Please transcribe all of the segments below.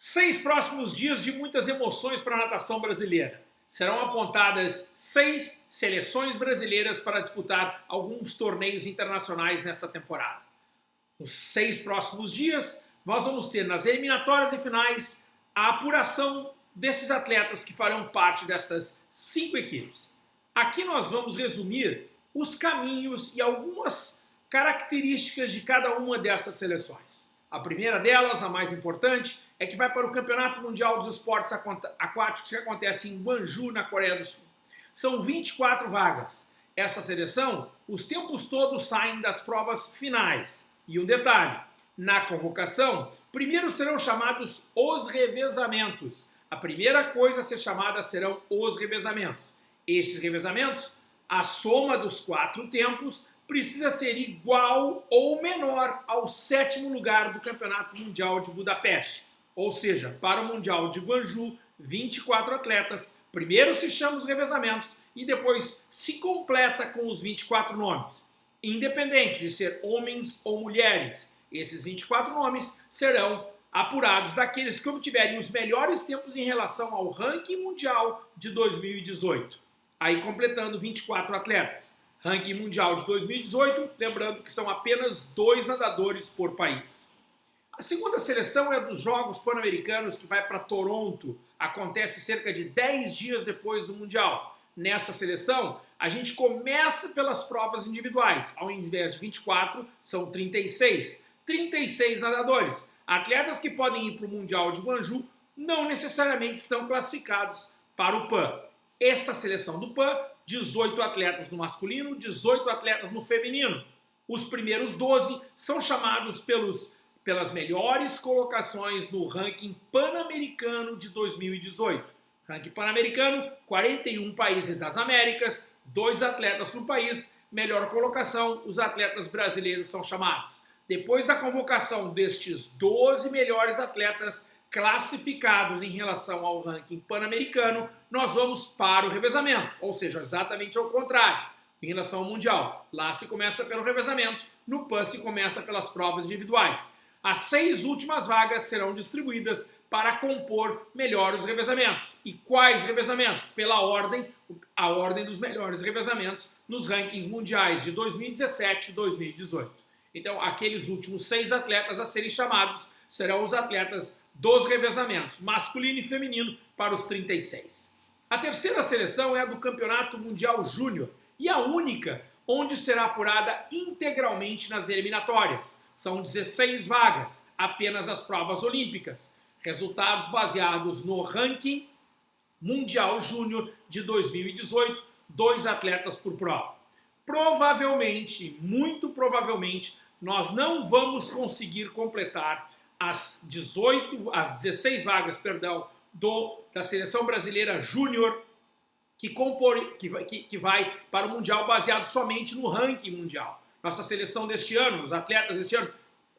Seis próximos dias de muitas emoções para a natação brasileira. Serão apontadas seis seleções brasileiras para disputar alguns torneios internacionais nesta temporada. Nos seis próximos dias, nós vamos ter nas eliminatórias e finais a apuração desses atletas que farão parte destas cinco equipes. Aqui nós vamos resumir os caminhos e algumas características de cada uma dessas seleções. A primeira delas, a mais importante, é que vai para o Campeonato Mundial dos Esportes Aquáticos que acontece em Guangzhou, na Coreia do Sul. São 24 vagas. Essa seleção, os tempos todos saem das provas finais. E um detalhe, na convocação, primeiro serão chamados os revezamentos. A primeira coisa a ser chamada serão os revezamentos. Estes revezamentos, a soma dos quatro tempos, precisa ser igual ou menor ao sétimo lugar do Campeonato Mundial de Budapeste. Ou seja, para o Mundial de Guangzhou, 24 atletas, primeiro se chama os revezamentos e depois se completa com os 24 nomes. Independente de ser homens ou mulheres, esses 24 nomes serão apurados daqueles que obtiverem os melhores tempos em relação ao ranking mundial de 2018. Aí completando 24 atletas. Ranking mundial de 2018, lembrando que são apenas dois nadadores por país. A segunda seleção é dos Jogos Pan-Americanos, que vai para Toronto, acontece cerca de 10 dias depois do Mundial. Nessa seleção, a gente começa pelas provas individuais. Ao invés de 24, são 36. 36 nadadores. Atletas que podem ir para o Mundial de Guangzhou não necessariamente estão classificados para o PAN. Essa seleção do PAN 18 atletas no masculino, 18 atletas no feminino. Os primeiros 12 são chamados pelos, pelas melhores colocações no ranking pan-americano de 2018. Ranking pan-americano, 41 países das Américas, dois atletas por país, melhor colocação, os atletas brasileiros são chamados. Depois da convocação destes 12 melhores atletas, classificados em relação ao ranking pan-americano, nós vamos para o revezamento, ou seja, exatamente ao contrário, em relação ao mundial. Lá se começa pelo revezamento, no PAN se começa pelas provas individuais. As seis últimas vagas serão distribuídas para compor melhores revezamentos. E quais revezamentos? Pela ordem, a ordem dos melhores revezamentos nos rankings mundiais de 2017 e 2018. Então, aqueles últimos seis atletas a serem chamados serão os atletas dos revezamentos, masculino e feminino, para os 36. A terceira seleção é a do Campeonato Mundial Júnior e a única onde será apurada integralmente nas eliminatórias. São 16 vagas, apenas as provas olímpicas. Resultados baseados no ranking Mundial Júnior de 2018, dois atletas por prova. Provavelmente, muito provavelmente, nós não vamos conseguir completar as 18, as 16 vagas, perdão, do, da seleção brasileira júnior que, compor, que, que, que vai para o Mundial baseado somente no ranking mundial. Nossa seleção deste ano, os atletas deste ano,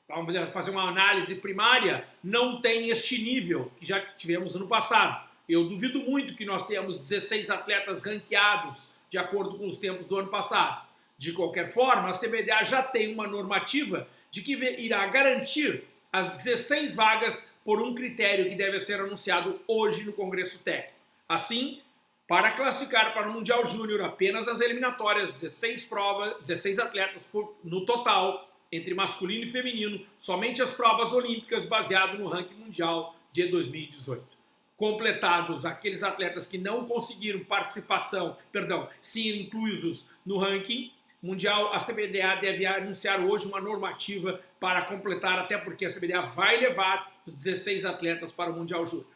vamos fazer uma análise primária, não tem este nível que já tivemos ano passado. Eu duvido muito que nós tenhamos 16 atletas ranqueados de acordo com os tempos do ano passado. De qualquer forma, a CBDA já tem uma normativa de que irá garantir as 16 vagas por um critério que deve ser anunciado hoje no Congresso Técnico. Assim, para classificar para o Mundial Júnior apenas as eliminatórias, 16 provas, 16 atletas por, no total, entre masculino e feminino, somente as provas olímpicas baseado no ranking mundial de 2018. Completados aqueles atletas que não conseguiram participação, perdão, ser inclusos no ranking, mundial, a CBDA deve anunciar hoje uma normativa para completar, até porque a CBDA vai levar os 16 atletas para o Mundial Júnior.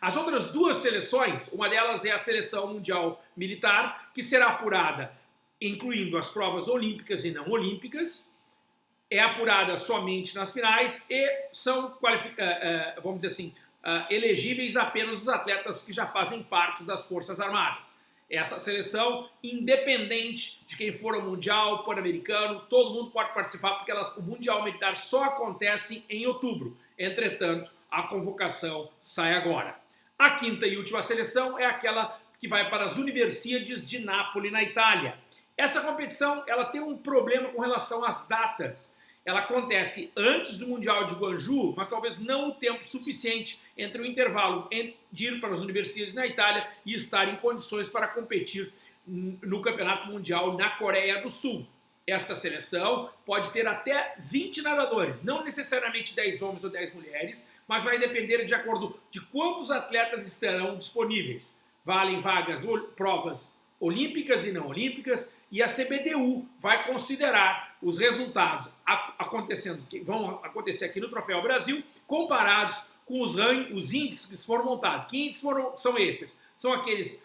As outras duas seleções, uma delas é a seleção mundial militar, que será apurada incluindo as provas olímpicas e não olímpicas, é apurada somente nas finais e são, eh, eh, vamos dizer assim, eh, elegíveis apenas os atletas que já fazem parte das Forças Armadas essa seleção, independente de quem for o Mundial, Pan-Americano, todo mundo pode participar, porque elas, o Mundial Militar só acontece em outubro. Entretanto, a convocação sai agora. A quinta e última seleção é aquela que vai para as Universidades de Nápoles, na Itália. Essa competição ela tem um problema com relação às datas. Ela acontece antes do Mundial de Guangzhou, mas talvez não o tempo suficiente entre o intervalo de ir para as universidades na Itália e estar em condições para competir no Campeonato Mundial na Coreia do Sul. Esta seleção pode ter até 20 nadadores, não necessariamente 10 homens ou 10 mulheres, mas vai depender de acordo de quantos atletas estarão disponíveis. Valem vagas ou provas olímpicas e não olímpicas, e a CBDU vai considerar os resultados acontecendo, que vão acontecer aqui no Troféu Brasil, comparados com os, os índices que foram montados. Que índices foram, são esses? São aqueles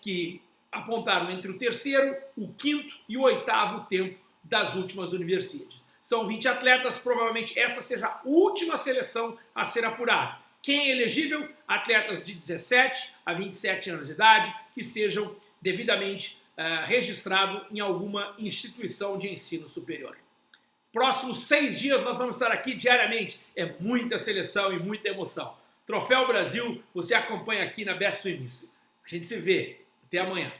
que apontaram entre o terceiro, o quinto e o oitavo tempo das últimas universidades. São 20 atletas, provavelmente essa seja a última seleção a ser apurada. Quem é elegível? Atletas de 17 a 27 anos de idade que sejam devidamente uh, registrados em alguma instituição de ensino superior. Próximos seis dias nós vamos estar aqui diariamente. É muita seleção e muita emoção. Troféu Brasil, você acompanha aqui na Best Swimming. A gente se vê. Até amanhã.